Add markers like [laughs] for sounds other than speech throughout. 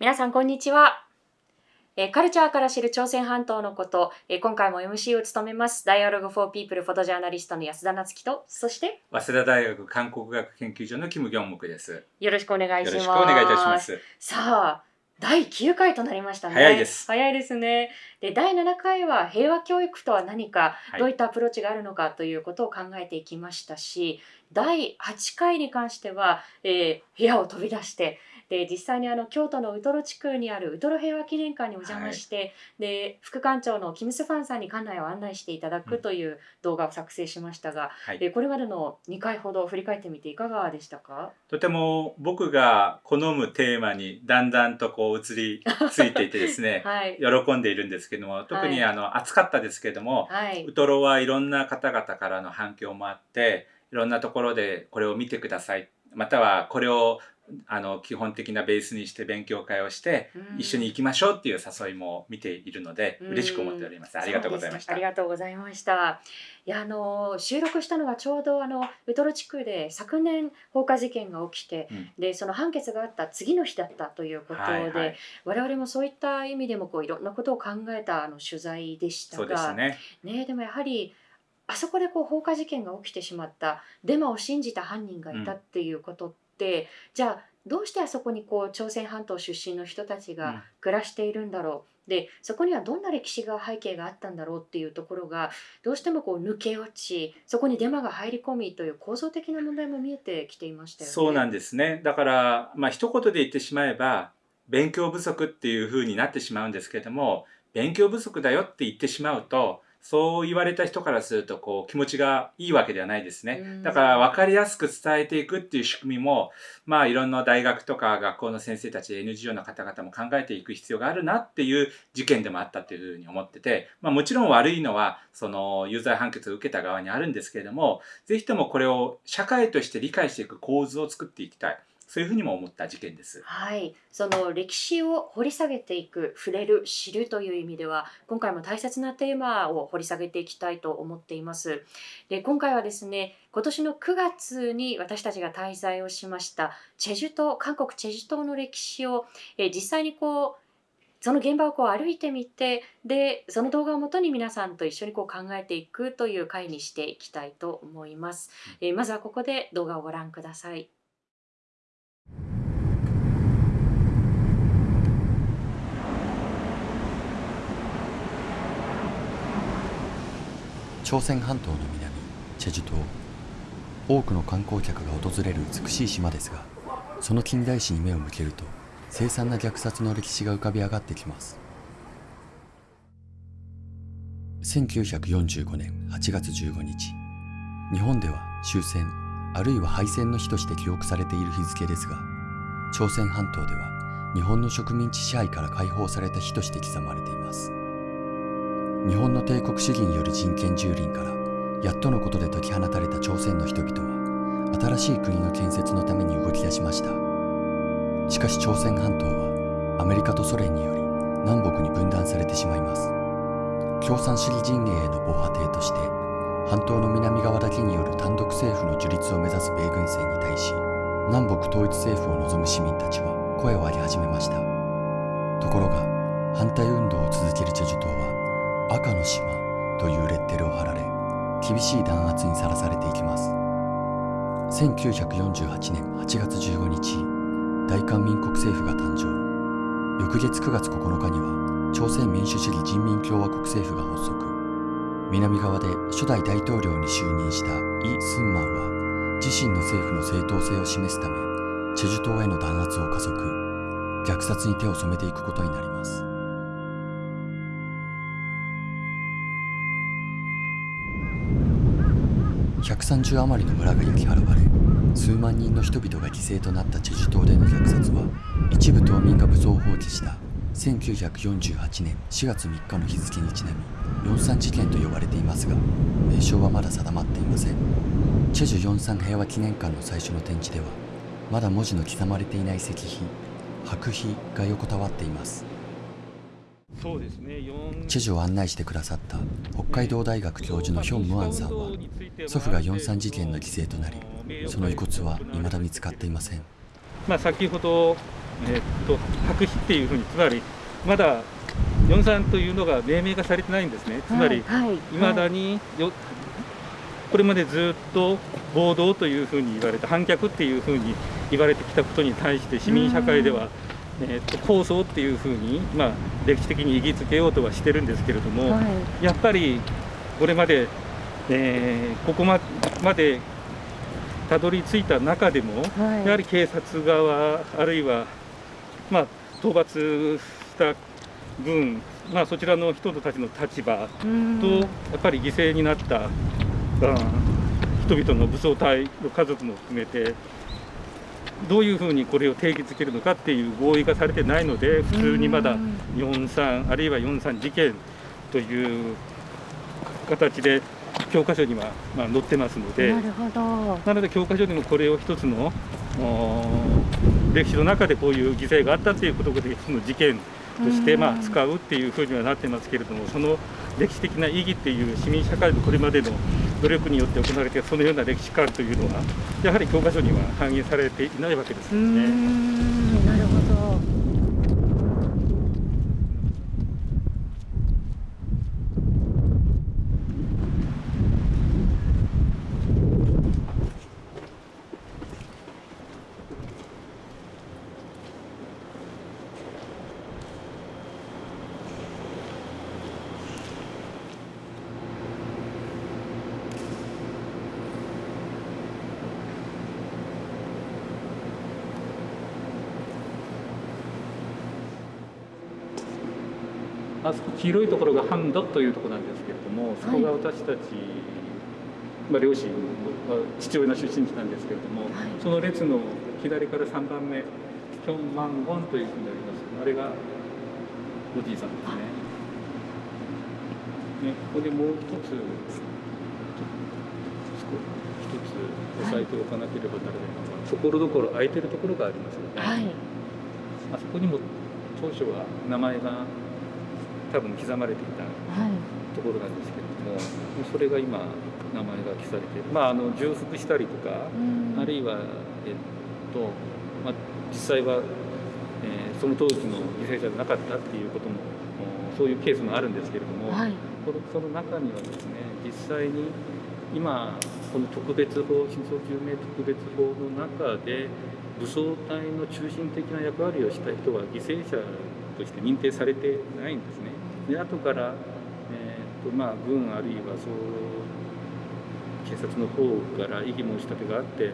皆さんこんにちは。えーカルチャーから知る朝鮮半島のこと、えー今回も MC を務めます、Dialogue for People フォトジャーナリストの安田夏樹と、そして？早稲田大学韓国学研究所のキム・ギョンムクです。よろしくお願いします。よろしくお願いいたします。さあ、第9回となりましたね。早いです早いですね。で、第7回は平和教育とは何か、はいどういったアプローチがあるのかということを考えていきましたし、第8回に関しては、えー部屋を飛び出して、で実際にあの京都のウトロ地区にあるウトロ平和記念館にお邪魔して、で副館長のキム・スファンさんに館内を案内していただくという動画を作成しましたが、はい。えーこれまでの2回ほど振り返ってみていかがでしたか？とても僕が好むテーマにだんだんとこう移りついていてですね、[laughs] はい。喜んでいるんですけども、特にあの暑かったですけども、はい。ウ。トロはいろんな方々からの反響もあって、いろんなところでこれを見てください、またはこれをあの基本的なベースにして勉強会をして、一緒に行きましょうっていう誘いも見ているので、うん嬉しく思っております。ありがとうございました。ありがとうございました。いやあの収録したのがちょうどあのウトロ地区で昨年放火事件が起きて、うんでその判決があった次の日だったということで、はいはい我々もそういった意味でもこういろんなことを考えたあの取材でしたそうですが、ね。ねでもやはりあそこでこう放火事件が起きてしまったデマを信じた犯人がいたっていうことって、じゃあどうしてあそこにこう朝鮮半島出身の人たちうんが暮らしているんだろう、でそこにはどんな歴史が背景があったんだろうっていうところがどうしてもこう抜け落ちそこにデマが入り込みという構造的な問題も見えてきていましたよね。そうなんですね。だから、まあ一言で言ってしまえば、勉強不足っていう風になってしまうんですけれども、勉強不足だよって言ってしまうと、そう言われた人からするとこう気持ちがいいわけではないですねうん。だから分かりやすく伝えていくっていう仕組みも、まあいろんな大学とか学校の先生たち NGO の方々も考えていく必要があるなっていう事件でもあったというふうに思ってて、まあもちろん悪いのはその有罪判決を受けた側にあるんですけれども、ぜひともこれを社会として理解していく構図を作っていきたい。そういうふうにも思った事件です。はい、その歴史を掘り下げていく触れる知るという意味では今回も大切なテーマを掘り下げていきたいと思っています。で今回はですね今年の9月に私たちが滞在をしましたチェジュ島韓国チェジュ島の歴史を、えー実際にこうその現場をこう歩いてみてでその動画をもとに皆さんと一緒にこう考えていくという回にしていきたいと思います、えーまずはここで動画をご覧ください朝鮮半島の南チェジュ島多くの観光客が訪れる美しい島ですがその近代史に目を向けると凄惨な虐殺の歴史が浮かび上がってきます。1945年8月15日日本では終戦あるいは敗戦の日として記憶されている日付ですが朝鮮半島では日本の植民地支配から解放された日として刻まれています。日本の帝国主義による人権蹂躙からやっとのことで解き放たれた朝鮮の人々は新しい国の建設のために動き出しました。しかし朝鮮半島はアメリカとソ連により南北に分断されてしまいます。共産主義陣営への防波堤として半島の南側だけによる単独政府の樹立を目指す米軍船に対し南北統一政府を望む市民たちは声を上げ始めました。ところが反対運動を続けるチェジュ島は赤の島というレッテルを貼られ厳しい弾圧にさらされていきます。1948年8月15日大韓民国政府が誕生。翌月9月9日には朝鮮民主主義人民共和国政府が発足。南側で初代大統領に就任したイ・スンマンは自身の政府の正当性を示すためチェジュ島への弾圧を加速。虐殺に手を染めていくことになります。130余りの村が焼き払われ数万人の人々が犠牲となったチェジュ島での虐殺は一部島民が武装を放棄した。1948年4月3日の日付にちなみ43事件と呼ばれていますが名称はまだ定まっていません。チェジュ43平和記念館の最初の展示ではまだ文字の刻まれていない石碑白碑が横たわっています。そうですね。4チェジュを案内してくださった北海道大学教授のヒョン・ムアンさんは祖父が43事件の犠牲となりその遺骨は未だ見つかっていません。まあ、先ほどえーっと白紙っていうふうにつまりまだ四三というのが命名がされてないんですね。つまりはいはい。いまだによこれまでずっと暴動というふうに言われて反逆っていうふうに言われてきたことに対して市民社会では、えー、と構想っていうふうに、まあ、歴史的に意義づけようとはしてるんですけれども、はい。やっぱりこれまで、えーここままでたどり着いた中でも、はい。やはり警察側あるいは、まあ、討伐した軍、まあ、そちらの人たちの立場うん。とやっぱり犠牲になった、うん人々の武装隊の家族も含めてどういうふうにこれを定義づけるのかっていう合意がされてないので普通にまだうん43あるいは43事件という形で教科書には、まあ、載ってますのでなるほど。なので教科書にもこれを一つのお歴史の中でこういう犠牲があったっていうことでその事件としてうん。まあ使うっていうふうにはなってますけれどもその歴史的な意義っていう市民社会のこれまでの努力によって行われてそのような歴史観というのはやはり教科書には反映されていないわけですよね。んなるほどあそこ黄色いところがハンドというところなんですけれども、そこが私たち、まあ、両親は父親の出身地なんですけれども、はいその列の左から3番目、キョンマンゴンというふうになります。あれがおじいさんですね。ね、ここでもう一つ、一つ押さえておかなければならないのが、ところどころ空いてるところがありますよね。はいあそこにも当初は名前が多分刻まれていたはい。ところなんですけれどもそれが今名前が記されてまああの重複したりとかうん。あるいはえっと、まあ、実際は、えーその当時の犠牲者じゃなかったっていうこともおそういうケースもあるんですけれども、はい。このその中にはですね実際に今この特別法真相究明特別法の中で武装隊の中心的な役割をした人は犠牲者として認定されてないんですね。で後から、えーとまあ、軍あるいはそう警察の方から異議申し立てがあって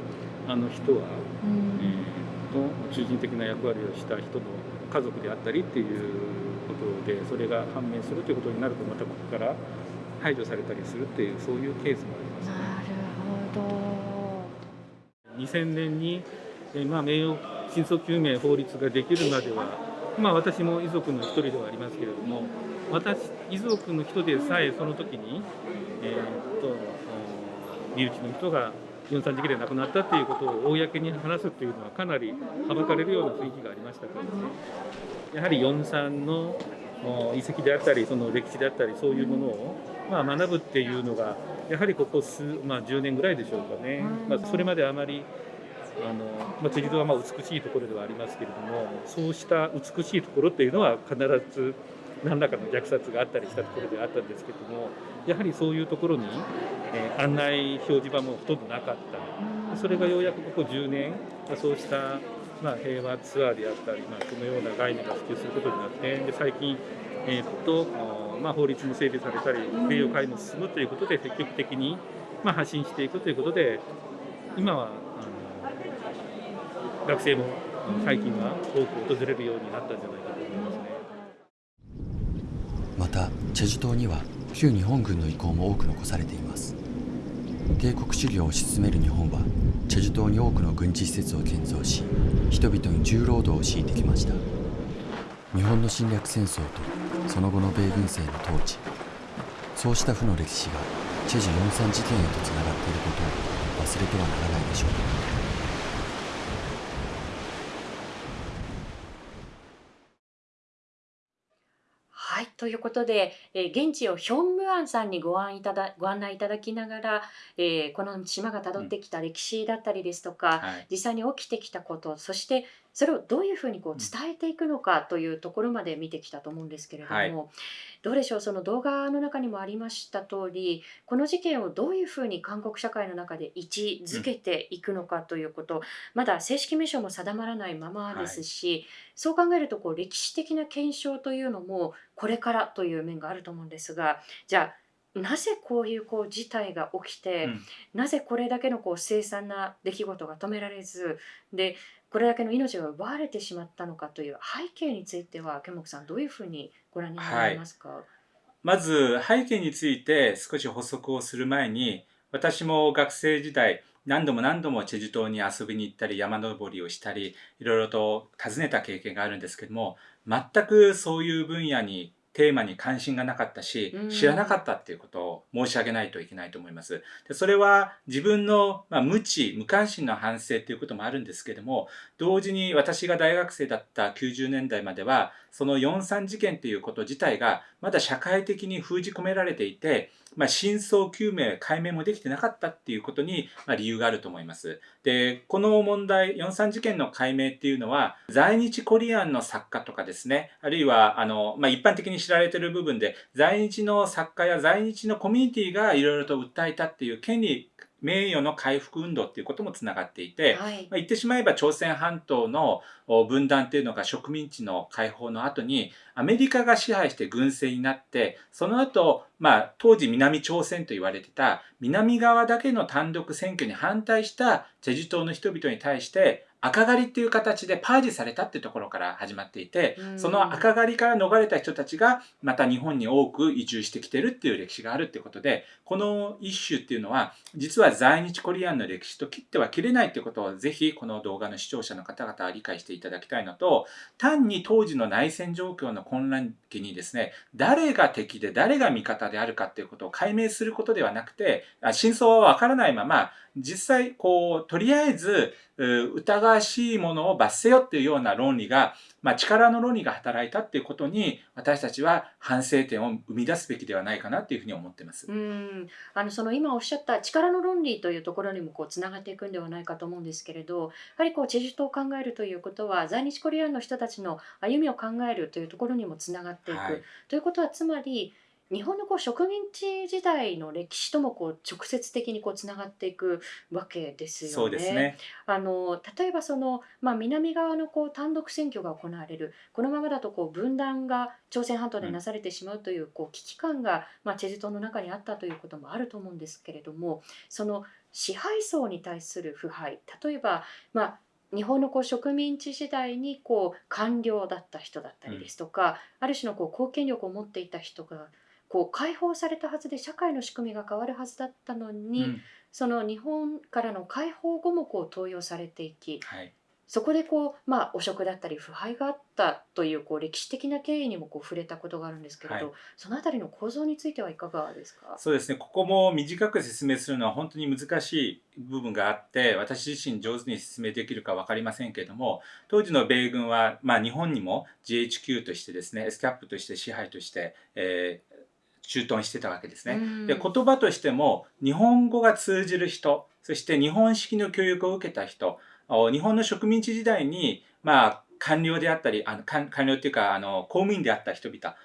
あの人は、うんえーと中心的な役割をした人の家族であったりっていうことでそれが判明するということになるとまたここから排除されたりするっていうそういうケースもありますね。なるほど2000年に、えーまあ、名誉真相究明法律ができるまでは、まあ、私も遺族の一人ではありますけれども私遺族の人でさえその時に、えーっと身内の人が43時期で亡くなったっていうことを公に話すっていうのはかなりはばかれるような雰囲気がありましたからねやはり43の遺跡であったりその歴史であったりそういうものを、まあ、学ぶっていうのがやはりここ数、まあ、10年ぐらいでしょうかね、まあ、それまであまりあの、まあ、辻堂はまあ美しいところではありますけれどもそうした美しいところっていうのは必ず何らかの虐殺があったりしたところではあったんですけどもやはりそういうところに、えー案内表示板もほとんどなかった。それがようやくここ10年そうした、まあ、平和ツアーであったり、まあ、そのような概念が普及することになってで最近、えーっとまあ、法律も整備されたり名誉会も進むということで積極的に、まあ、発信していくということで今は学生も最近は多く訪れるようになったんじゃないかと思いますね。またチェジュ島には旧日本軍の遺構も多く残されています。帝国主義を推し進める日本はチェジュ島に多くの軍事施設を建造し人々に重労働を強いてきました。日本の侵略戦争とその後の米軍政の統治。そうした負の歴史がチェジュ43事件へとつながっていることを忘れてはならないでしょう。はい、ということで、えー現地をヒョンムアンさんにご案いただご案内いただきながら、えーこの島がたどってきた歴史だったりですとか、はい。実際に起きてきたことそしてそれをどういうふうにこう伝えていくのかというところまで見てきたと思うんですけれども、はい。どうでしょう？その動画の中にもありました通りこの事件をどういうふうに韓国社会の中で位置づけていくのかということ、まだ正式名称も定まらないままですし、そう考えるとこう歴史的な検証というのもこれからという面があると思うんですがじゃあなぜこういうこう事態が起きて、うん。なぜこれだけのこう凄惨な出来事が止められずでこれだけの命が奪われてしまったのかという背景についてはケモクさんどういうふうにご覧になられますか、まず背景について少し補足をする前に私も学生時代何度も何度もチェジュ島に遊びに行ったり山登りをしたりいろいろと訪ねた経験があるんですけども全くそういう分野にテーマに関心がなかったしうん知らなかったっていうことを申し上げないといけないと思います。でそれは自分の、まあ、無知無関心の反省っていうこともあるんですけども同時に私が大学生だった90年代まではその4.3事件ということ自体がまだ社会的に封じ込められていて、まあ、真相究明解明もできてなかったっていうことに、まあ、理由があると思います。でこの問題4.3事件の解明っていうのは在日コリアンの作家とかですねあるいはあの、まあ、一般的に知られてる部分で在日の作家や在日のコミュニティがいろいろと訴えたっていう権利名誉の回復運動っていうこともつながっていて、はい。まあ、言ってしまえば朝鮮半島のお分断っていうのが植民地の解放の後にアメリカが支配して軍政になってその後、まあ当時南朝鮮と言われてた南側だけの単独選挙に反対したチェジュ島の人々に対して赤狩りっていう形でパージされたっていうところから始まっていてうん。その赤狩りから逃れた人たちがまた日本に多く移住してきてるっていう歴史があるっていうことでこの一種っていうのは実は在日コリアンの歴史と切っては切れないっていうことをぜひこの動画の視聴者の方々は理解していただきたいのと単に当時の内戦状況の混乱期にですね誰が敵で誰が味方であるかっていうことを解明することではなくてあ真相はわからないまま実際こうとりあえずう疑わしいものを罰せよっていうような論理が、まあ、力の論理が働いたっていうことに私たちは反省点を生み出すべきではないかなっていうふうに思ってます。うん。あのその今おっしゃった力の論理というところにもこうつながっていくんではないかと思うんですけれどやはりこうチェジュ島を考えるということは在日コリアンの人たちの歩みを考えるというところにもつながっていく、はい。ということはつまり日本のこう植民地時代の歴史ともこう直接的にこうつながっていくわけですよね。そうですね。あの例えばその、まあ、南側のこう単独選挙が行われるこのままだとこう分断が朝鮮半島でなされてしまうというこう危機感が、まあ、チェジュ島の中にあったということもあると思うんですけれどもその支配層に対する腐敗例えば、まあ、日本のこう植民地時代にこう官僚だった人だったりですとか、ある種のこう貢献力を持っていた人がこう解放されたはずで社会の仕組みが変わるはずだったのに、うん。その日本からの解放後もこう登用されていきはい。そこでこう、まあ、汚職だったり腐敗があったというこう歴史的な経緯にもこう触れたことがあるんですけれど、はい。そのあたりの構造についてはいかがですか？そうですね。ここも短く説明するのは本当に難しい部分があって私自身上手に説明できるか分かりませんけれども当時の米軍は、まあ、日本にも GHQ としてですね S キャップとして支配として、えー駐屯してたわけですね。うんで言葉としても日本語が通じる人そして日本式の教育を受けた人お日本の植民地時代に、まあ、官僚であったりあの官官僚っていうかあの公務員であった人々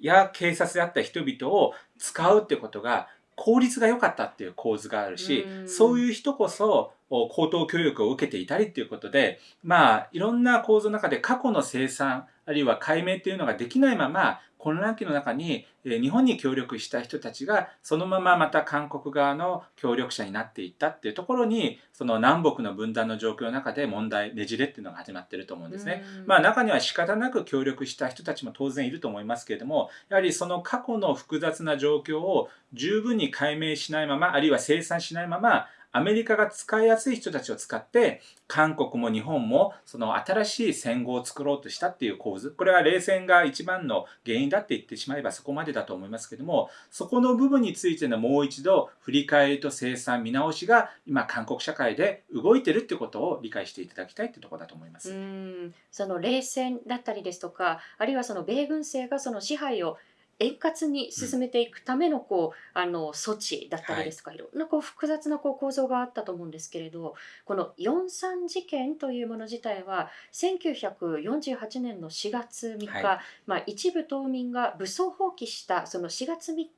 や警察であった人々を使うってことが効率が良かったっていう構図があるしうんそういう人こそお高等教育を受けていたりっていうことでまあいろんな構造の中で過去の生産あるいは解明っていうのができないまま混乱期の中に、えー日本に協力した人たちがそのまままた韓国側の協力者になっていったっていうところにその南北の分断の状況の中で問題ねじれっていうのが始まってると思うんですね。うんまあ中には仕方なく協力した人たちも当然いると思いますけれどもやはりその過去の複雑な状況を十分に解明しないままあるいは清算しないままアメリカが使いやすい人たちを使って韓国も日本もその新しい戦後を作ろうとしたっていう構図これは冷戦が一番の原因だって言ってしまえばそこまでだと思いますけどもそこの部分についてのもう一度振り返りと清算見直しが今韓国社会で動いてるってことを理解していただきたいってところだと思います。うんその冷戦だったりですとかあるいはその米軍政がその支配を円滑に進めていくためのこう、あの措置だったりですか、い、ろんなこう複雑なこう構造があったと思うんですけれどこの4.3事件というもの自体は1948年の4月3日、はい。まあ、一部島民が武装放棄したその4月3日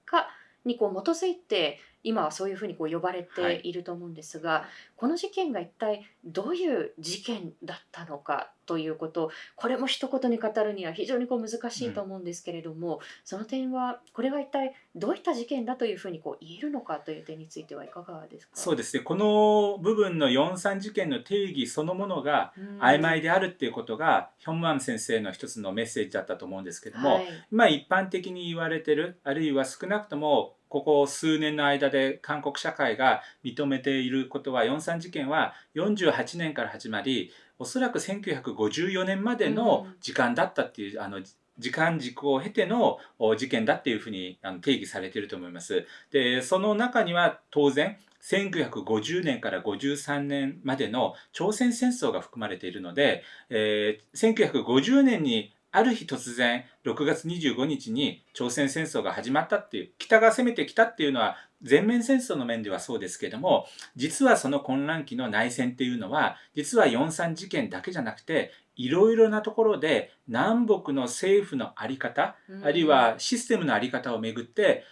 にこう基づいて今はそういうふうにこう呼ばれてい。ると思うんですが、この事件が一体どういう事件だったのかということこれも一言に語るには非常にこう難しいと思うんですけれども、その点はこれは一体どういった事件だというふうにこう言えるのかという点についてはいかがですか？そうですね。この部分の4.3事件の定義そのものが曖昧であるっていうことがヒョンマン先生の一つのメッセージだったと思うんですけども、はい。今一般的に言われてるあるいは少なくともここ数年の間で韓国社会が認めていることは4.3事件は48年から始まりおそらく1954年までの時間だったっていう、あの時間軸を経てのお事件だっていうふうに定義されていると思います。でその中には当然1950年から53年までの朝鮮戦争が含まれているので、えー1950年にある日突然6月25日に朝鮮戦争が始まったっていう北が攻めてきたっていうのは全面戦争の面ではそうですけども実はその混乱期の内戦っていうのは実は4.3事件だけじゃなくていろいろなところで南北の政府の在り方あるいはシステムの在り方をめぐって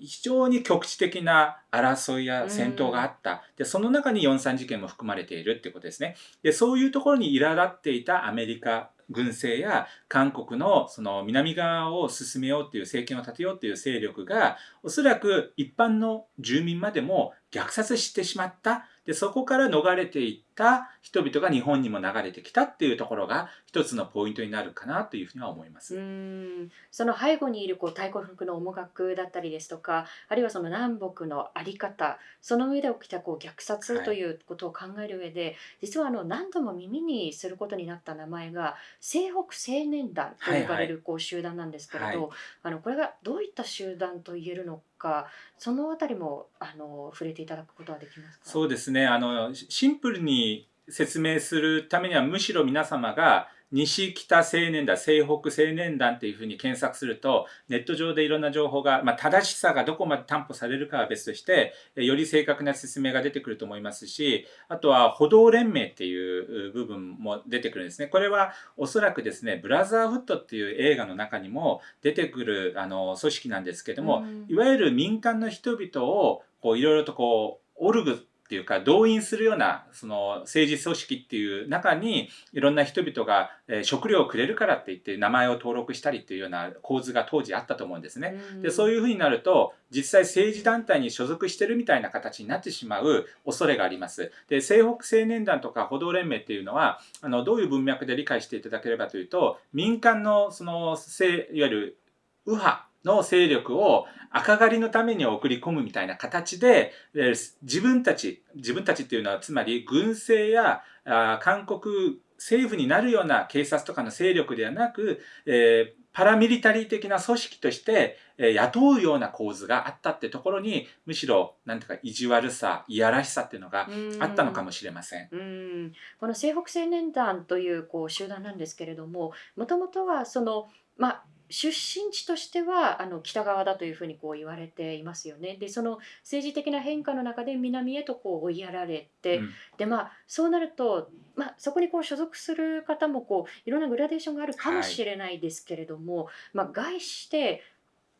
非常に局地的な争いや戦闘があった、でその中に4.3事件も含まれているっていうことですね。でそういうところに苛立っていたアメリカ軍政や韓国のその南側を進めようっていう政権を立てようっていう勢力がおそらく一般の住民までも虐殺してしまった。でそこから逃れていった人々が日本にも流れてきたっていうところが一つのポイントになるかなというふうには思います。うーん。その背後にいるこう太鼓のの思惑だったりですとかあるいはその南北の在り方その上で起きたこう虐殺はいということを考える上で、実はあの何度も耳にすることになった名前が西北青年団と呼ばれるこう集団なんですけれど、はい。あのこれがどういった集団と言えるのかそのあたりもあの触れていただくことはできますか？そうですね。あのシンプルに説明するためにはむしろ皆様が西北青年団西北青年団っていうふうに検索するとネット上でいろんな情報が、まあ、正しさがどこまで担保されるかは別としてえより正確な説明が出てくると思いますしあとは歩道連盟っていう部分も出てくるんですね。これはおそらくですねブラザーフットっていう映画の中にも出てくるあの組織なんですけども、うん。いわゆる民間の人々をこういろいろとこうオルグっていうか動員するようなその政治組織っていう中にいろんな人々が、えー食料をくれるからって言って名前を登録したりっていうような構図が当時あったと思うんですね。でそういうふうになると実際政治団体に所属してるみたいな形になってしまう恐れがあります。で西北青年団とか歩道連盟っていうのはあのどういう文脈で理解していただければというと民間のそのせいわゆる右派の勢力を赤狩りのために送り込むみたいな形でえー自分たち自分たちっていうのはつまり軍政やあー韓国政府になるような警察とかの勢力ではなく、えーパラミリタリー的な組織として、えー雇うような構図があったってところにむしろなんていうか意地悪さいやらしさっていうのがあったのかもしれません。うんこの西北青年団というこう集団なんですけれどももともとはそのまあ出身地としてはあの北側だというふうにこう言われていますよね。でその政治的な変化の中で南へとこう追いやられて、うん。でまあそうなると、まあ、そこにこう所属する方もこういろんなグラデーションがあるかもしれないですけれども、まあ、概して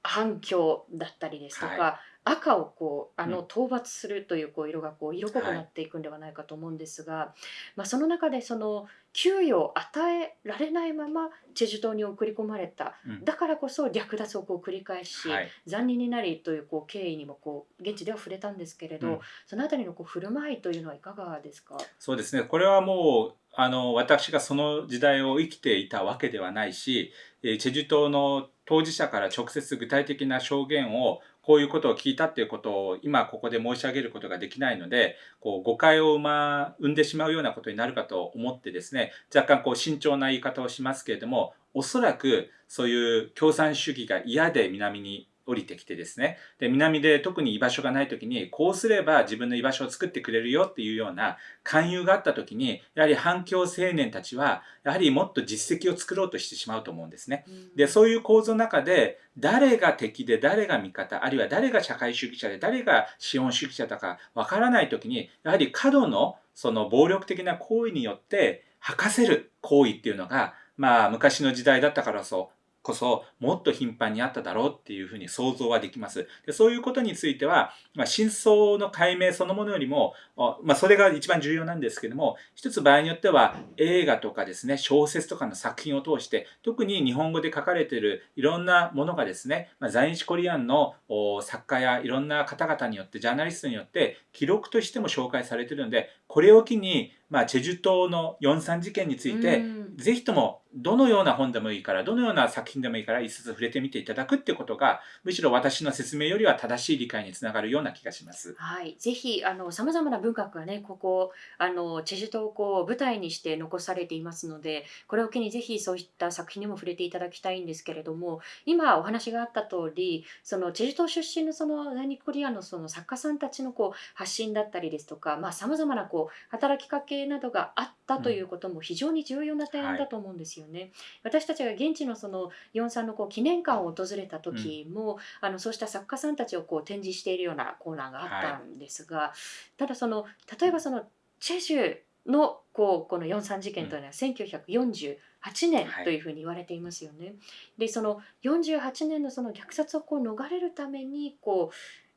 反響だったりですとか、は赤をこうあのうん。討伐するというこう色がこう色濃くなっていくんではないかと思うんですが、まあ、その中でその給与を与えられないままチェジュ島に送り込まれた。うん。だからこそ略奪をこう繰り返し、はい。残忍になりというこう経緯にもこう現地では触れたんですけれど、うん。そのあたりのこう振る舞いというのはいかがですか、そうですね。これはもうあの私がその時代を生きていたわけではないし、えーチェジュ島の当事者から直接具体的な証言をこういうことを聞いたっていうことを今ここで申し上げることができないのでこう誤解を生,、ま、生んでしまうようなことになるかと思ってですね若干こう慎重な言い方をしますけれどもおそらくそういう共産主義が嫌で南に降りてきてですねで南で特に居場所がない時にこうすれば自分の居場所を作ってくれるよっていうような勧誘があった時にやはり反共青年たちはやはりもっと実績を作ろうとしてしまうと思うんですね。でそういう構造の中で誰が敵で誰が味方あるいは誰が社会主義者で誰が資本主義者だかわからない時にやはり過度のその暴力的な行為によって吐かせる行為っていうのがまあ昔の時代だったからそこそもっと頻繁にあっただろうっていうふうに想像はできます。でそういうことについては、まあ、真相の解明そのものよりも、まあ、それが一番重要なんですけども一つ場合によっては映画とかですね小説とかの作品を通して特に日本語で書かれているいろんなものがですね、まあ、在日コリアンの作家やいろんな方々によってジャーナリストによって記録としても紹介されているのでこれを機にまあ、チェジュ島の四三事件について、ぜひともどのような本でもいいから、どのような作品でもいいから、一冊触れてみていただくってことが、むしろ私の説明よりは正しい理解につながるような気がします。はい、ぜひあの様々な文学がね、ここあのチェジュ島をこう舞台にして残されていますので、これを機にぜひそういった作品にも触れていただきたいんですけれども、今お話があった通り、そのチェジュ島出身のその在日コリアのその作家さんたちのこう発信だったりですとか、まあ様々なこう働きかけなどがあったということも非常に重要な点だと思うんですよね。はい、私たちが現地のその四三のこう記念館を訪れた時も、うん、あのそうした作家さんたちをこう展示しているようなコーナーがあったんですが、はい、ただその例えばそのチェジュのこうこの四三事件というのは1948年というふうに言われていますよね。はい、でその48年のその虐殺をこう逃れるためにこ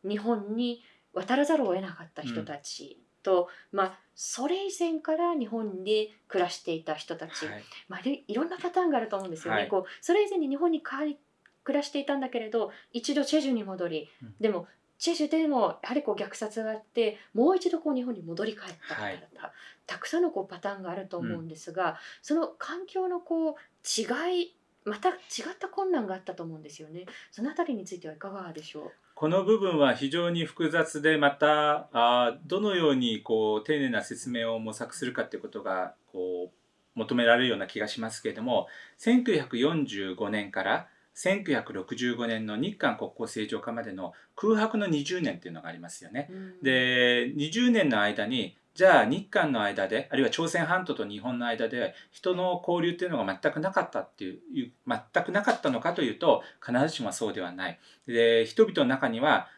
う日本に渡らざるを得なかった人たちと、まあ、それ以前から日本で暮らしていた人たち、はい、まあ、いろんなパターンがあると思うんですよね。はい、こうそれ以前に日本に帰暮らしていたんだけれど一度チェジュに戻り、うん、でもチェジュでもやはりこう虐殺があってもう一度こう日本に戻り帰った方々、はい、たくさんのこうパターンがあると思うんですが、うん、その環境のこう違いまた違った困難があったと思うんですよね。そのあたりについてはいかがでしょう？この部分は非常に複雑でまたあどのようにこう丁寧な説明を模索するかということがこう求められるような気がしますけれども1945年から1965年の日韓国交正常化までの空白の20年っていうのがありますよね。うん、で20年の間にじゃあ日韓の間であるいは朝鮮半島と日本の間で人の交流っていうのが全くなかったっていう全くなかったのかというと必ずしもそうではない。で人々の中には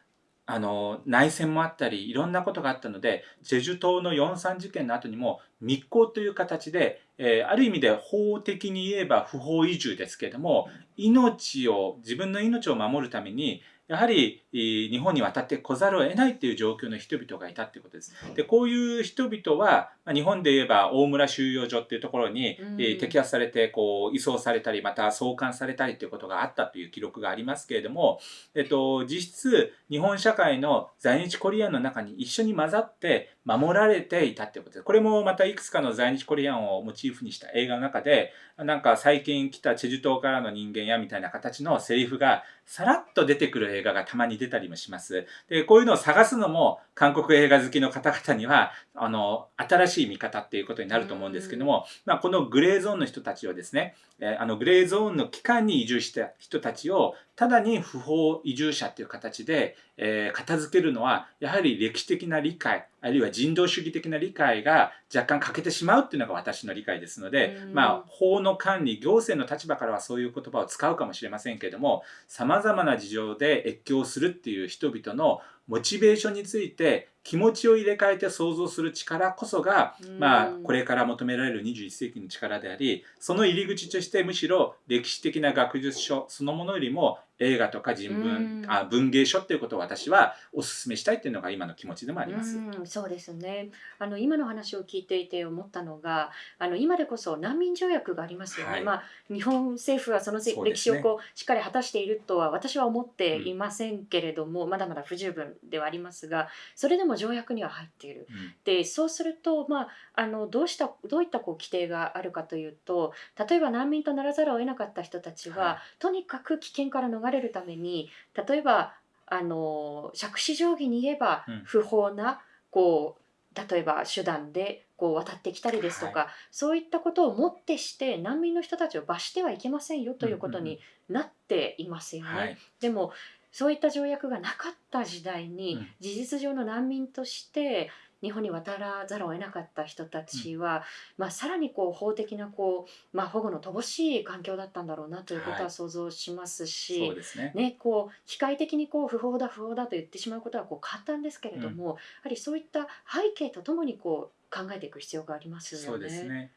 あの内戦もあったりいろんなことがあったのでジェジュ島の四三事件の後にも密航という形で、えー、ある意味で法的に言えば不法移住ですけれども命を自分の命を守るためにやはり日本に渡って来ざるを得ないっていう状況の人々がいたっていうことです。でこういう人々は日本で言えば大村収容所っていうところに、うん、摘発されてこう移送されたりまた送還されたりということがあったという記録がありますけれども、えっと、実質日本社会の在日コリアンの中に一緒に混ざって守られていたっていうことです。これもまたいくつかの在日コリアンをモチーフにした映画の中でなんか最近来たチェジュ島からの人間やみたいな形のセリフがさらっと出てくる映画がたまに出たりもします。で、こういうのを探すのも韓国映画好きの方々には、あの、新しい見方っていうことになると思うんですけども、まあ、このグレーゾーンの人たちをですね、えあの、グレーゾーンの期間に移住した人たちを、ただに不法移住者っていう形で、えー、片付けるのは、やはり歴史的な理解、あるいは人道主義的な理解が若干欠けてしまうっていうのが私の理解ですので、まあ、法の管理、行政の立場からはそういう言葉を使うかもしれませんけれども、様々な事情で越境するっていう人々のモチベーションについて気持ちを入れ替えて想像する力こそが、まあ、これから求められる21世紀の力でありその入り口としてむしろ歴史的な学術書そのものよりも映画とか人文あ文芸書っていうことを私はお勧めしたいっていうのが今の気持ちでもあります。うそうですね。あの今の話を聞いていて思ったのがあの今でこそ難民条約がありますよね。はい、まあ、日本政府はその歴史をこう、ね、しっかり果たしているとは私は思っていませんけれども、うん、まだまだ不十分ではありますがそれでも条約には入っている。うん、でそうすると、まあ、あのどうしたどういったこう規定があるかというと例えば難民とならざるを得なかった人たちは、はい、とにかく危険から逃れるために例えばあの杓子定規に言えば不法な、こう例えば手段でこう渡ってきたりですとか、はい、そういったことをもってして難民の人たちを罰してはいけませんよということになっていますよね。はい、でもそういった条約がなかった時代に、うん事実上の難民として日本に渡らざるを得なかった人たちは、まあ、さらにこう法的なこう、まあ、保護の乏しい環境だったんだろうなということははい想像しますし、そうですね。ね、こう機械的にこう不法だ不法だと言ってしまうことはこう簡単ですけれども、やはりそういった背景とともにこう考えていく必要がありますよね。そうですね。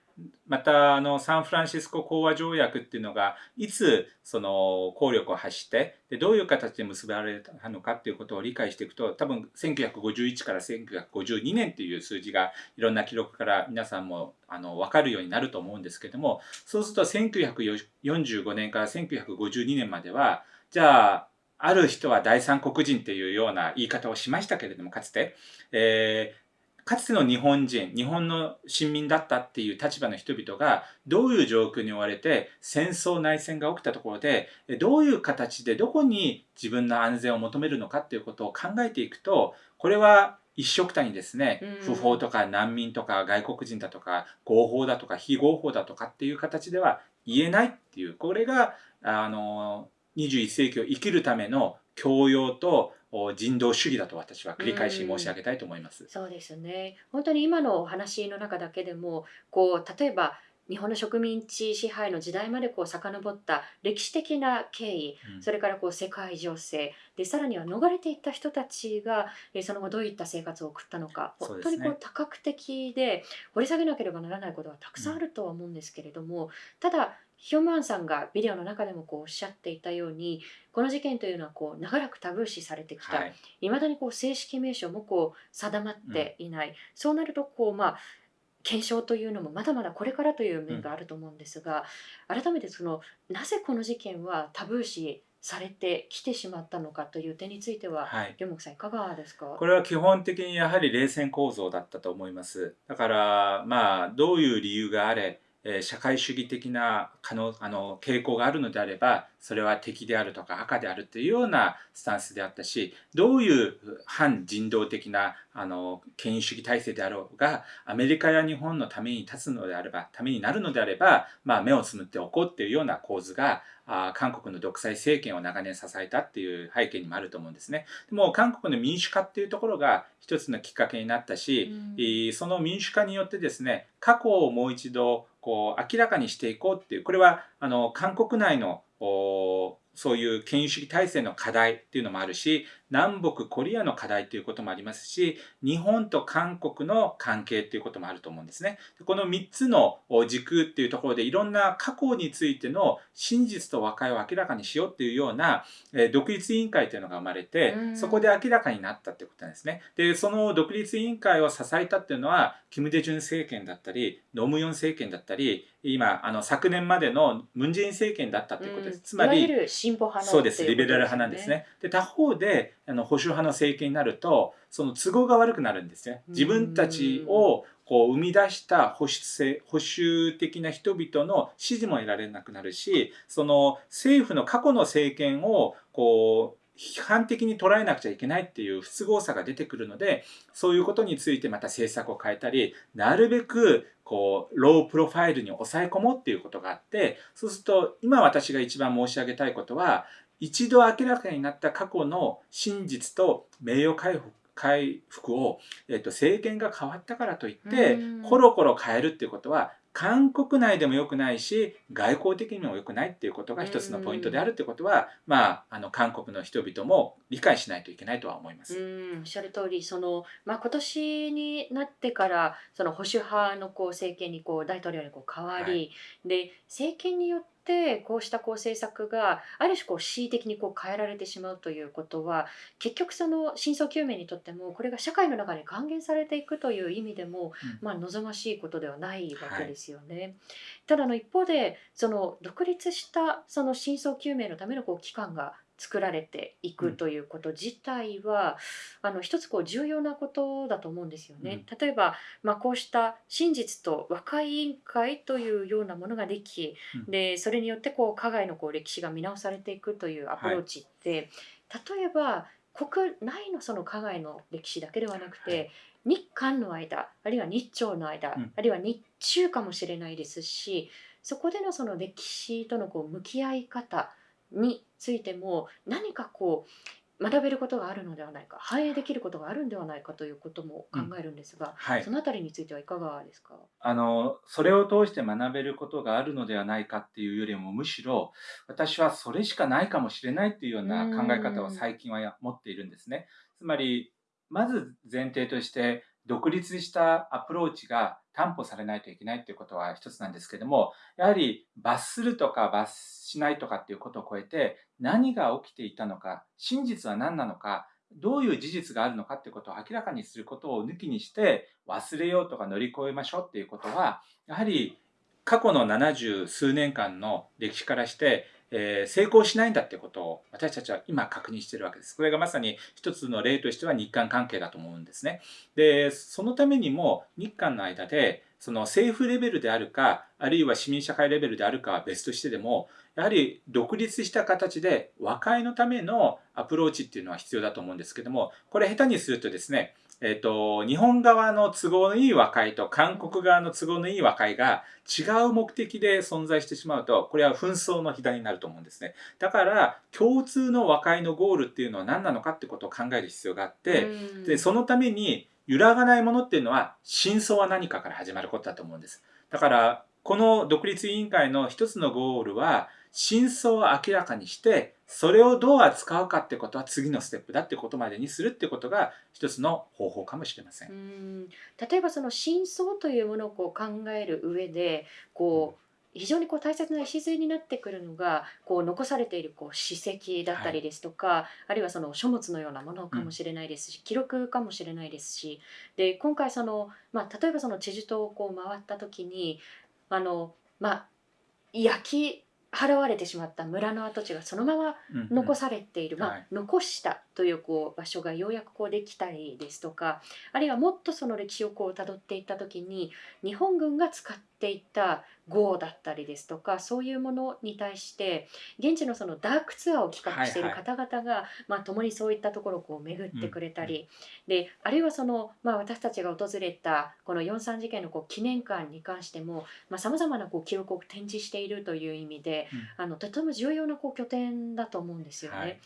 またあのサンフランシスコ講和条約っていうのがいつその効力を発してでどういう形で結ばれたのかっていうことを理解していくと多分1951から1952年っていう数字がいろんな記録から皆さんもあの分かるようになると思うんですけどもそうすると1945年から1952年まではじゃあある人は第三国人っていうような言い方をしましたけれどもかつて、えーかつての日本人日本の市民だったっていう立場の人々がどういう状況に追われて戦争内戦が起きたところでえどういう形でどこに自分の安全を求めるのかっていうことを考えていくとこれは一緒くたにですねうん。不法とか難民とか外国人だとか合法だとか非合法だとかっていう形では言えないっていうこれがあの21世紀を生きるための教養とお人道主義だと私は繰り返し申し上げたいと思います。そうですね。本当に今のお話の中だけでもこう例えば日本の植民地支配の時代までこう遡った歴史的な経緯うん。それからこう世界情勢でさらには逃れていった人たちがえーその後どういった生活を送ったのか本当にこう多角的で掘り下げなければならないことはたくさんあるとは思うんですけれども、ただヒョンマンさんがビデオの中でもこうおっしゃっていたようにこの事件というのはこう長らくタブー視されてきた、はい。いまだにこう正式名称もこう定まっていない、そうなるとこうまあ検証というのもまだまだこれからという面があると思うんですが、改めてそのなぜこの事件はタブー視されてきてしまったのかという点については、はい。両木さんいかがですか？これは基本的にやはり冷戦構造だったと思います。だからまあどういう理由があれ、え社会主義的な可能あの傾向があるのであればそれは敵であるとか赤であるというようなスタンスであったしどういう反人道的なあの権威主義体制であろうがアメリカや日本のために立つのであればためになるのであれば、まあ、目をつむっておこうっていうような構図があー韓国の独裁政権を長年支えたっていう背景にもあると思うんですね。でも韓国の民主化っていうところが一つのきっかけになったし、うんえーその民主化によってですね過去をもう一度こう明らかにしていこうっていうこれはあの韓国内のおそういう権威主義体制の課題っていうのもあるし南北コリアの課題ということもありますし日本と韓国の関係っていうこともあると思うんですね。でこの3つのお軸っていうところでいろんな過去についての真実と和解を明らかにしようっていうような、えー独立委員会というのが生まれてうんそこで明らかになったってことなんですね。でその独立委員会を支えたっていうのはキム・デジュン政権だったりノムヨン政権だったり今あの昨年までのムン・ジェイン政権だったということです。うんつまりそうですリベラル派なんですね。で他方であの保守派の政権になるとその都合が悪くなるんですね。自分たちをこう生み出した保守性保守的な人々の支持も得られなくなるしその政府の過去の政権をこう批判的に捉えなくちゃいけないっていう不都合さが出てくるのでそういうことについてまた政策を変えたりなるべくこうロープロファイルに抑え込もうっていうことがあってそうすると今私が一番申し上げたいことは一度明らかになった過去の真実と名誉回復回復を、えっと、政権が変わったからといってうん。コロコロ変えるっていうことは韓国内でも良くないし外交的にも良くないっていうことが一つのポイントであるってことは、まあ、あの韓国の人々も理解しないといけないとは思います。うん。おっしゃる通りその、まあ、今年になってからその保守派のこう政権にこう大統領にこう変わり、はで政権によってこうしたこう政策がある種こう恣意的にこう変えられてしまうということは結局その真相究明にとってもこれが社会の中に還元されていくという意味でも、うんまあ、望ましいことではないわけですよね。ただあの一方でその独立したその真相究明のためのこう機関が作られていくということ自体は、あの一つこう重要なことだと思うんですよね。例えば、まあ、こうした真実と和解委員会というようなものができ、うん。でそれによってこう加害のこう歴史が見直されていくというアプローチって、例えば国内のその加害の歴史だけではなくて、はい。日韓の間あるいは日朝の間、うん。あるいは日中かもしれないですしそこでのその歴史とのこう向き合い方についても何かこう学べることがあるのではないか反映できることがあるんではないかということも考えるんですが、はい。そのあたりについてはいかがですか？あのそれを通して学べることがあるのではないかっていうよりもむしろ私はそれしかないかもしれないっていうような考え方を最近は持っているんですね。つまりまず前提として独立したアプローチが担保されないといけないということは一つなんですけどもやはり罰するとか罰しないとかっていうことを超えて何が起きていたのか真実は何なのかどういう事実があるのかっていうことを明らかにすることを抜きにして忘れようとか乗り越えましょうっていうことはやはり過去の70数年間の歴史からして、え成功しないんだってことを私たちは今確認してるわけです。これがまさに一つの例としては日韓関係だと思うんですね。で、そのためにも日韓の間でその政府レベルであるか、あるいは市民社会レベルであるかは別としてでも、やはり独立した形で和解のためのアプローチっていうのは必要だと思うんですけども、これ下手にするとですね、えっと、日本側の都合のいい和解と韓国側の都合のいい和解が違う目的で存在してしまうと、これは紛争の火種になると思うんですね。だから、共通の和解のゴールっていうのは何なのかってことを考える必要があって、うんで、そのために揺らがないものっていうのは、真相は何かから始まることだと思うんです。だから、この独立委員会の一つのゴールは、真相を明らかにして、それをどう扱うかってことは次のステップだってことまでにするってことが一つの方法かもしれません。うん例えばその真相というものをこう考える上でこう非常にこう大切な礎になってくるのがこう残されているこう史跡だったりですとか、あるいはその書物のようなものかもしれないですし、記録かもしれないですしで今回その、まあ、例えばそのチェジュ島をこう回った時にあの、まあ、焼き払われてしまった村の跡地がそのままうん残されている、まあはい。残したというこう場所がようやくこうできたりですとかあるいはもっとその歴史をこう辿っていった時に日本軍が使っていた号だったりですとかそういうものに対して現地のそのダークツアーを企画しているはい方々が、まあ、共にそういったところをこう巡ってくれたり、であるいはその、まあ、私たちが訪れたこの4.3事件のこう記念館に関してもさまざ、まなこう記録を展示しているという意味で、あのとても重要なこう拠点だと思うんですよね。はい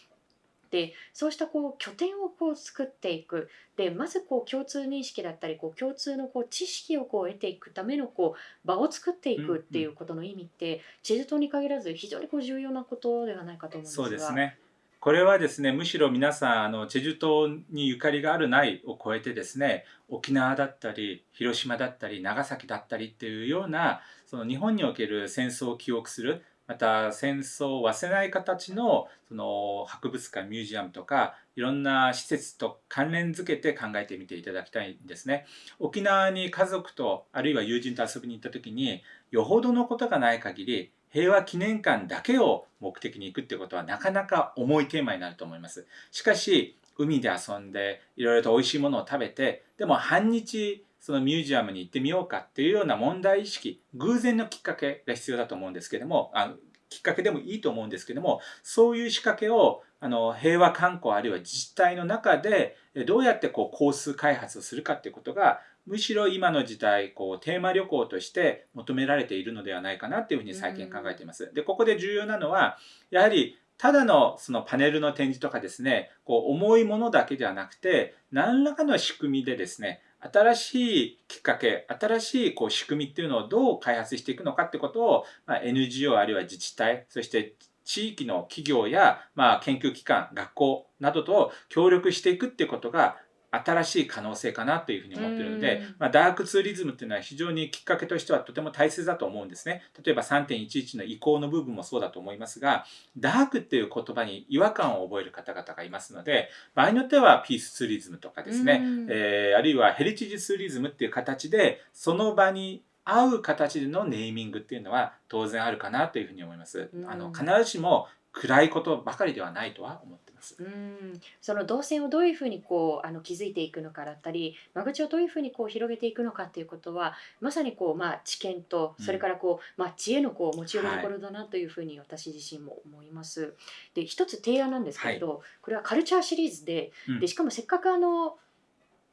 でそうしたこう拠点をこう作っていく。でまずこう共通認識だったりこう共通のこう知識をこう得ていくためのこう場を作っていくっていうことの意味って、チェジュ島に限らず非常にこう重要なことではないかと思うんですが。そうですね。これはですね、むしろ皆さん、あの、チェジュ島にゆかりがあるないを超えてですね、沖縄だったり、広島だったり、長崎だったりっていうような、その日本における戦争を記憶する、また戦争を忘れない形のその博物館ミュージアムとかいろんな施設と関連づけて考えてみていただきたいんですね。沖縄に家族とあるいは友人と遊びに行った時によほどのことがない限り平和記念館だけを目的に行くってことはなかなか重いテーマになると思います。しかし海で遊んでいろいろと美味しいものを食べてでも半日そのミュージアムに行ってみようかっていうような問題意識偶然のきっかけが必要だと思うんですけどもあのきっかけでもいいと思うんですけどもそういう仕掛けをあの平和観光あるいは自治体の中でえどうやってこうコース開発をするかっていうことがむしろ今の時代こうテーマ旅行として求められているのではないかなっていうふうに最近考えています。でここで重要なのはやはりただのそのパネルの展示とかですねこう重いものだけではなくて何らかの仕組みでですね新しいきっかけ新しいこう仕組みっていうのをどう開発していくのかってことを、まあ、NGO あるいは自治体そして地域の企業や、まあ、研究機関学校などと協力していくっていうことが新しい可能性かなというふうに思っているのでうん、まあ、ダークツーリズムっていうのは非常にきっかけとしてはとても大切だと思うんですね。例えば3.11の移行の部分もそうだと思いますが、ダークっていう言葉に違和感を覚える方々がいますので、場合によってはピースツーリズムとかですね、うんえーあるいはヘリテージツーリズムっていう形で、その場に合う形でのネーミングっていうのは当然あるかなというふうに思います。うんあの必ずしも暗いことばかりではないとは思ってます。うんその動線をどういうふうにこうあの築いていくのかだったり間口をどういうふうにこう広げていくのかっていうことはまさにこう、まあ、知見とうんそれからこう、まあ、知恵のこう持ち寄りどころだなというふうに私自身も思います。で一つ提案なんですけれど、これはカルチャーシリーズでうんでしかもせっかくあの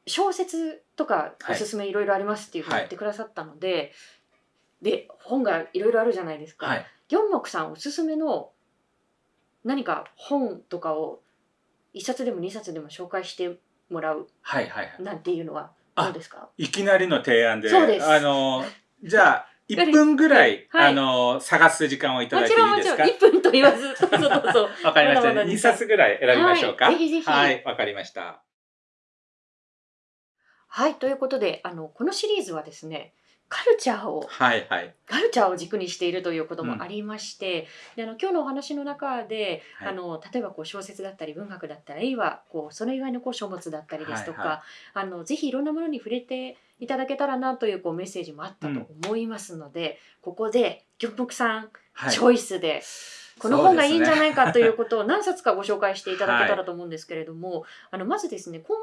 小説とかおすすめいろいろありますっていうふうに言ってくださったので、で本がいろいろあるじゃないですか。はい。四目さんおすすめの何か本とかを一冊でも二冊でも紹介してもらうはいはいはい。なんていうのはどうですか？いきなりの提案で、そうですあの、じゃあ、1分ぐらい、[laughs] はいあの、探す時間をいただいていもちろんもちろんいですか1分と言わず [laughs] どうぞどうぞわかりました。まだまだ2冊ぐらい選びましょうか？はいぜひぜひはい、わかりました。はいということであのこのシリーズはですねカルチャーをはいはい。カルチャーを軸にしているということもありまして、であの今日のお話の中で、はい。あの例えばこう小説だったり文学だったりあるいはこうそれ以外のこう書物だったりですとか、はいはあのぜひいろんなものに触れていただけたらなというこうメッセージもあったと思いますので、ここで玉木さん、はい。チョイスでこの本がいいんじゃないかということを何冊かご紹介していただけたらと思うんですけれども、あのまずですね今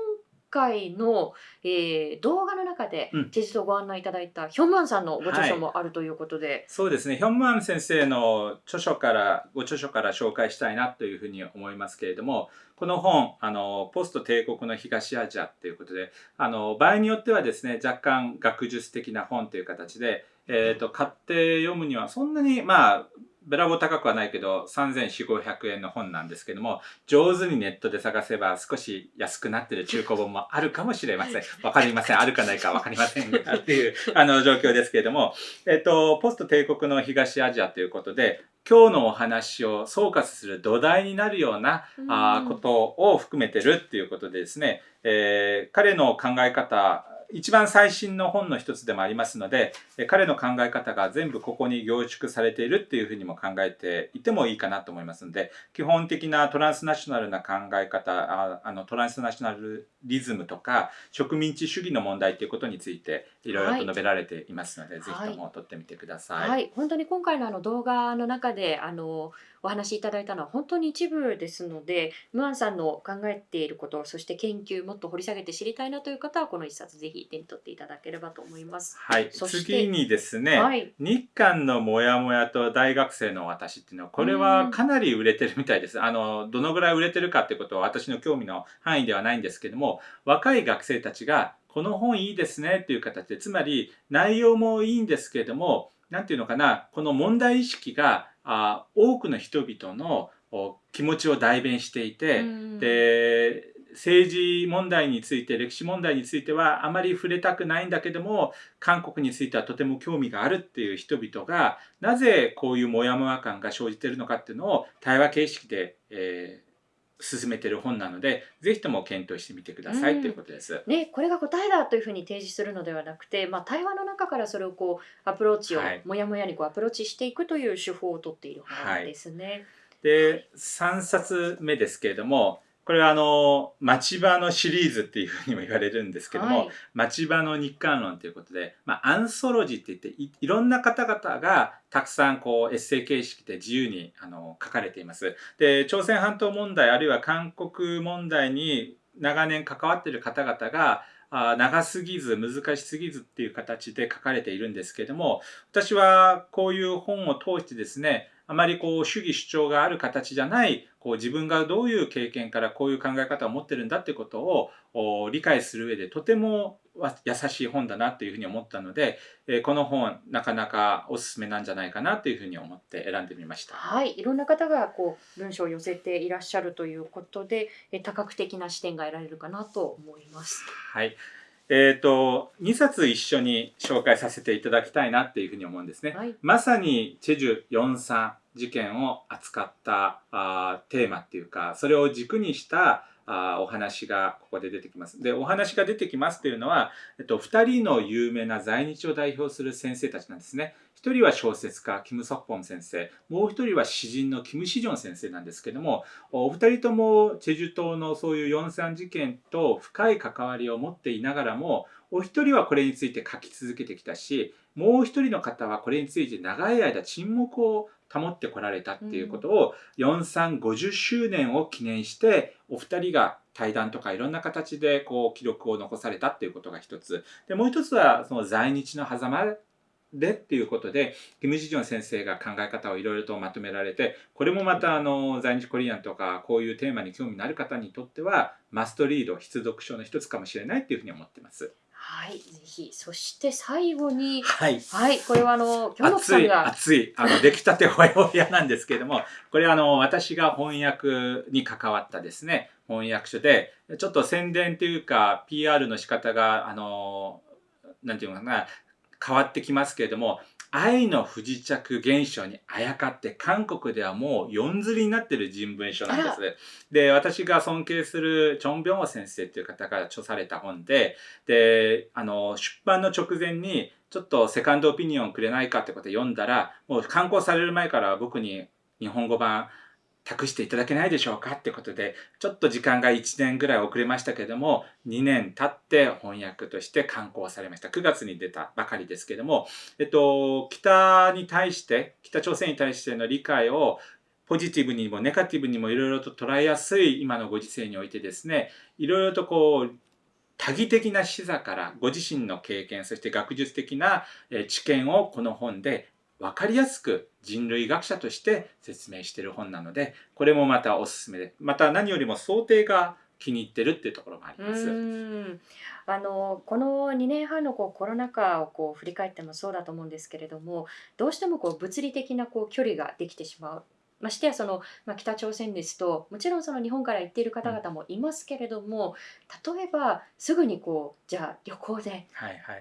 回の、えー動画の中でうん。テジとご案内いただいたヒョンマンさんのご著書もあるということで、そうですね。ヒョンマン先生の著書から、ご著書から紹介したいなというふうに思いますけれども、この本、あの、ポスト帝国の東アジアということで、あの、場合によってはですね、若干学術的な本という形で、えっ、と、買って読むにはそんなに、まあ、べらぼう高くはないけど、3400、500円の本なんですけども、上手にネットで探せば少し安くなってる中古本もあるかもしれません。[laughs] わかりません。あるかないかわかりませんが、っていう、[laughs] あの、状況ですけれども、えっと、ポスト帝国の東アジアということで、今日のお話を総括する土台になるような、あーことを含めてるっていうことでですね、えー彼の考え方、一番最新の本の一つでもありますので、えー彼の考え方が全部ここに凝縮されているっていうふうにも考えていてもいいかなと思いますので、基本的なトランスナショナルな考え方、ああのトランスナショナルリズムとか植民地主義の問題ということについていろいろと述べられていますので、ぜひとも取ってみてください。はい、本当に今回のあの動画の中であのお話しいただいたのは本当に一部ですのでムアンさんの考えていることそして研究もっと掘り下げて知りたいなという方はこの一冊ぜひ手に取っていただければと思います。はい、そして次にですね、はい、日韓のモヤモヤと大学生の私っていうのはこれはかなり売れてるみたいです。あのどのぐらい売れてるかってことは私の興味の範囲ではないんですけども若い学生たちがこの本いいですねっていう形でつまり内容もいいんですけれども何ていうのかなこの問題意識があ多くの人々のお気持ちを代弁していて、うん。で政治問題について歴史問題についてはあまり触れたくないんだけども韓国についてはとても興味があるっていう人々がなぜこういうモヤモヤ感が生じているのかっていうのを対話形式で、えー進めてる本なのでぜひとも検討してみてくださいということです。ね、これが答えだというふうに提示するのではなくて、まあ、対話の中からそれをこうアプローチを、はいもやもやにこうアプローチしていくという手法をとっている本ですね。で3冊目ですけれどもこれはあの町場のシリーズっていうふうにも言われるんですけども、はい町場の日韓論ということで、まあ、アンソロジーって言っていいろんな方々がたくさんこうエッセイ形式で自由にあの書かれています。で朝鮮半島問題あるいは韓国問題に長年関わっている方々があ長すぎず難しすぎずっていう形で書かれているんですけれども私はこういう本を通してですねあまりこう主義主張がある形じゃないこう自分がどういう経験からこういう考え方を持ってるんだってことをお理解する上でとてもわ優しい本だなというふうに思ったので、えーこの本なかなかおすすめなんじゃないかなというふうに思って選んでみました。はい、いろんな方がこう文章を寄せていらっしゃるということで、え多角的な視点が得られるかなと思います。はい。えっ、と2冊一緒に紹介させていただきたいなっていうふうに思うんですね。はい、まさにチェジュ4.3事件を扱ったあーテーマっていうかそれを軸にしたあーお話がここで出てきます。でお話が出てきますっていうのは、えっと、2人の有名な在日を代表する先生たちなんですね。1人は小説家キム・ソクポン先生。もう1人は詩人のキム・シジョン先生なんですけどもお二人ともチェジュ島のそういう4.3事件と深い関わりを持っていながらもお一人はこれについて書き続けてきたしもう一人の方はこれについて長い間沈黙を保ってこられたっていうことを、4350周年を記念してお二人が対談とかいろんな形でこう記録を残されたっていうことが一つ。でもう一つはその在日の狭間でっていうことでキム・ジジョン先生が考え方をいろいろとまとめられてこれもまたあの在日コリアンとかこういうテーマに興味のある方にとってはマストリード必読書の一つかもしれないっていうふうに思ってます。はい、ぜひ。そして最後に、はい。はい、これはあの、京本さ熱い、んが、熱い、あの、出来たてほやほやなんですけれども、これあの、私が翻訳に関わったですね、翻訳書で、ちょっと宣伝というか、PR の仕方が、あの、なんていうのかな、変わってきますけれども、愛の不時着現象にあやかって韓国ではもう四釣りになってる人文書なんです。で、私が尊敬するチョン・ビョンホ先生という方が著された本で、で、あの、出版の直前にちょっとセカンドオピニオンくれないかってことで読んだら、もう刊行される前から僕に日本語版託していただけないでしょうかってことで、ちょっと時間が1年ぐらい遅れましたけれども、2年経って翻訳として刊行されました。9月に出たばかりですけれども、えっと、北に対して、北朝鮮に対しての理解をポジティブにもネガティブにもいろいろと捉えやすい今のご時世においてですね、いろいろとこう、多義的な視座からご自身の経験、そして学術的な知見をこの本で分かりやすく人類学者として説明している本なので、これもまたおすすめで、また何よりも想定が気に入ってるっていうところもあります。あのこの2年半のこうコロナ禍をこう振り返ってもそうだと思うんですけれどもどうしてもこう物理的なこう距離ができてしまう。ましてやその、まあ、北朝鮮ですともちろんその日本から行っている方々もいますけれども、例えばすぐにこうじゃあ旅行で。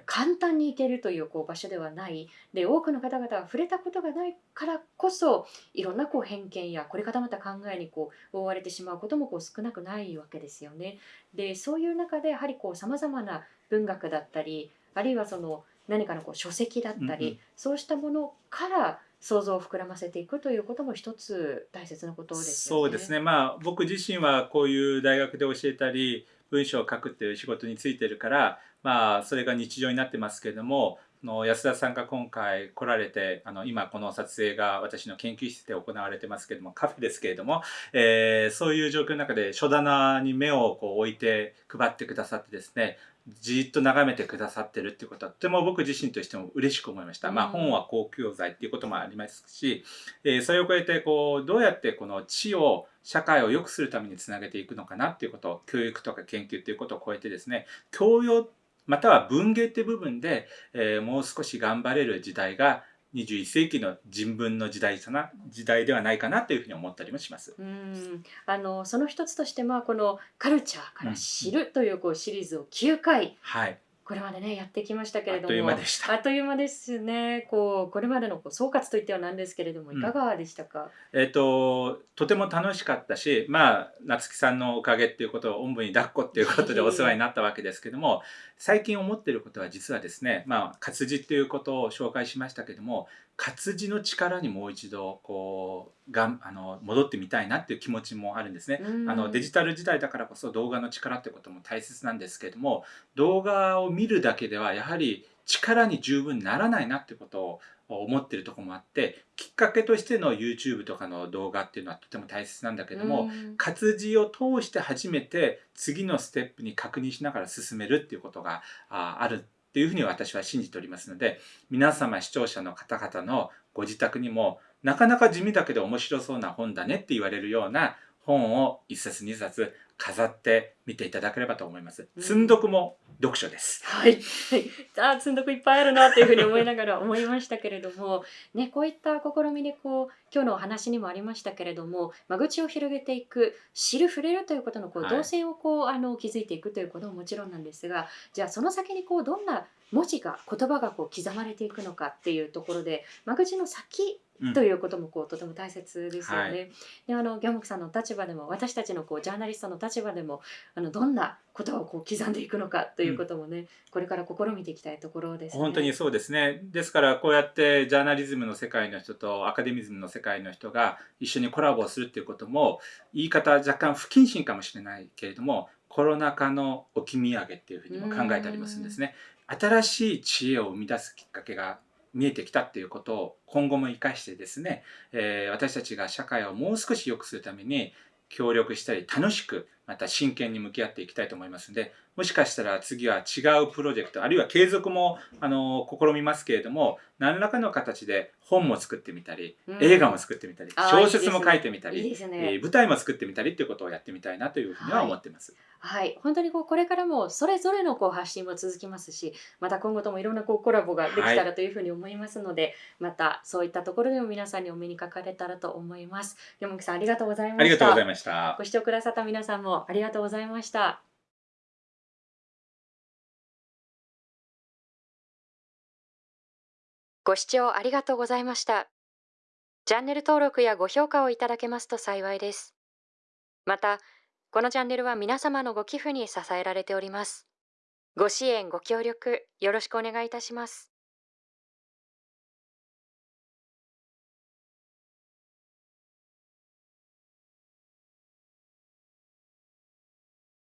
簡単に行けるというこう場所ではないで多くの方々が触れたことがないからこそいろんなこう偏見やこれ固まった考えにこう覆われてしまうこともこう少なくないわけですよね。でそういう中でやはりさまざまな文学だったりあるいはその何かのこう書籍だったり、うんうんそうしたものから想像を膨らませていくということも一つ大切なことですね。そうですね。まあ僕自身はこういう大学で教えたり、文章を書くっていう仕事についてるから、まあそれが日常になってますけれども、の安田さんが今回来られて、あの今この撮影が私の研究室で行われてますけれども、カフェですけれども、えーそういう状況の中で書棚に目をこう置いて配ってくださってですね、じーっと眺めてくださってるってことはとても僕自身としても嬉しく思いました。まあうん本は公共財っていうこともありますし、えーそれを超えてこうどうやってこの知を社会を良くするためにつなげていくのかなっていうことを教育とか研究っていうことを超えてですね教養または文芸って部分で、えーもう少し頑張れる時代が21世紀の人文の時代かな時代ではないかなというふうに思ったりもします。うん。あのその一つとしてまあこの「カルチャーから知る」というこうシリーズを9回はい、これまでねやってきましたけれどもあっという間でした。あっという間ですね。こうこれまでのこう総括といってはなんですけれどもいかがでしたか、えっ、ととても楽しかったしまあ夏木さんのおかげっていうことをおんぶに抱っこっていうことで [laughs] お世話になったわけですけども最近思ってることは実はですねまあ活字っていうことを紹介しましたけども活字の力にもう一度こうがんあの戻ってみたいなっていう気持ちもあるんですね。うんあのデジタル時代だからこそ動画の力ってことも大切なんですけれども動画を見るだけではやはり力に十分ならないなってことを思ってるところもあってきっかけとしての YouTube とかの動画っていうのはとても大切なんだけども、うん活字を通して初めて次のステップに確認しながら進めるっていうことがああるっていうふうに私は信じておりますので皆様視聴者の方々のご自宅にもなかなか地味だけど面白そうな本だねって言われるような本を一冊二冊飾って見ていただければと思います。うん積んどくも読書です。はい、[laughs] あ積んどくいっぱいあるなというふうに思いながら思いましたけれども、ね、こういった試みでこう今日のお話にもありましたけれども間口を広げていく知る触れるということのこうはい動線をこう、あの築いていくということももちろんなんですがじゃあその先にこうどんな文字が言葉がこう刻まれていくのかっていうところで間口の先うんということもこうとても大切ですよね。はいであのギャモクさんの立場でも私たちのこうジャーナリストの立場でもあのどんなことをこう刻んでいくのかということもね、これから試みていきたいところですね。本当にそうですね。ですからこうやってジャーナリズムの世界の人とアカデミズムの世界の人が一緒にコラボをするっていうことも言い方若干不謹慎かもしれないけれどもコロナ禍の置き土産っていうふうにも考えてありますんですね。新しい知恵を生み出すきっかけが見えてきたっていうことを今後も生かしてですね、えー私たちが社会をもう少し良くするために協力したり楽しくまた真剣に向き合っていきたいと思いますのでもしかしたら次は違うプロジェクトあるいは継続もあの試みますけれども何らかの形で本も作ってみたり、うん映画も作ってみたり小説も書いてみたりいいですねえー舞台も作ってみたりっていうことをやってみたいなというふうには思ってます。はい、本当にこうこれからもそれぞれのこう発信も続きますし、また今後ともいろんなこうコラボができたらというふうに思いますので、またそういったところでも皆さんにお目にかかれたらと思います。山木さんありがとうございました。ありがとうございました。ご視聴くださった皆さんもありがとうございました。ご視聴ありがとうございました。チャンネル登録やご評価をいただけますと幸いです。また、このチャンネルは皆様のご寄付に支えられております。ご支援、ご協力、よろしくお願いいたします。